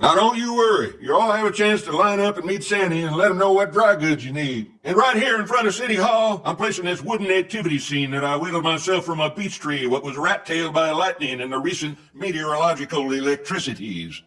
Now don't you worry. You all have a chance to line up and meet Sandy and let him know what dry goods you need. And right here in front of City Hall, I'm placing this wooden activity scene that I whittled myself from a beech tree what was rat-tailed by lightning in the recent meteorological electricities.